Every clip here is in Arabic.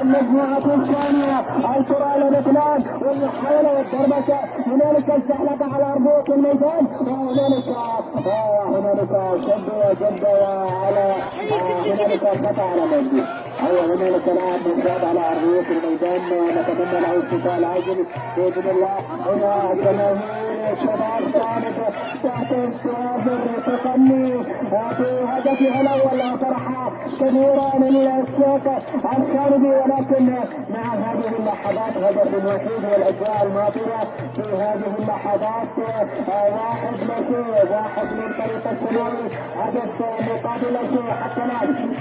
المجموعة الثانية الكرة لبنان والمحاولة والضربة هنالك الزحلقة على أرضية الميدان وهنالك وهنالك شد وجد على هنالك خطأ على مجدي أيوة هنالك لاعب مزداد على أرضية الميدان نتمنى له الشفاء العاجل بإذن الله هنا جماهير الشباب كانت تحت استواذ التقني في هدفها الأول فرحة كبيرة للسوق الخارجي ولكن مع هذه اللحظات هدف وحيد والاجواء الماطره في هذه اللحظات واحد لشيء واحد من طريق السلوي هدف مقابل شيء حتى الان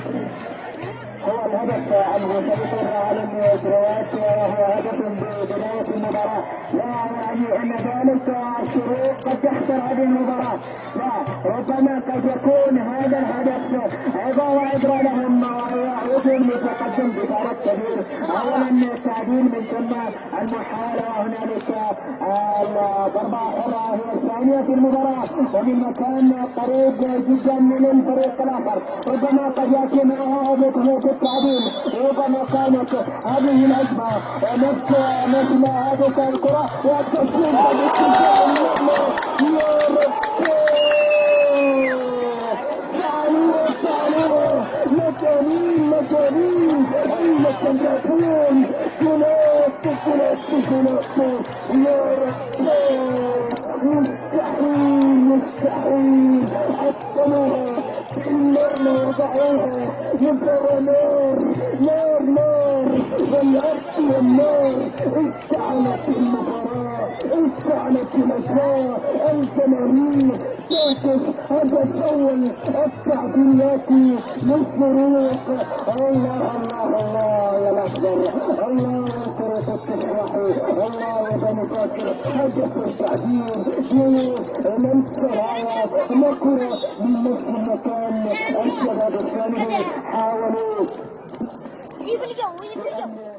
هو الهدف المسيطر على المجريات وهو هدف ببداية المباراة لا يعني أن ذلك الشروق قد تخسر هذه المباراة لا ربما قد يكون هذا الهدف عظة وعبرة لهم ويعودون لتقدم بفارق كبير أولا التعديل من ثم المحاولة وهنالك الضربة حرة هي الثانية في المباراة. ومن مكان قريب جدا من الفريق الآخر. ربما قد يأتي معها هدف التعديل ربما كانت هذه الهجمة نفس مثل هذه الكرة. والتسليم مجانين مجانين أين تنجحون ثلاث ثلاث ثلاث يا رب. مستحيل مستحيل حطموها النار وضعوها يبقى نار نار نار والعرش والنار اشتعلت المباراة اشتعلت الأجواء الجماهير تعكس هذا الأول التعديلات للفروق الله الله الله يا الأكبر الله يا كرة التفاح الله يا بني فاكر هدف التعديل للسرعة نكرة من نفس المكان الشباب الثاني حاولوا يبلغوا يبلغوا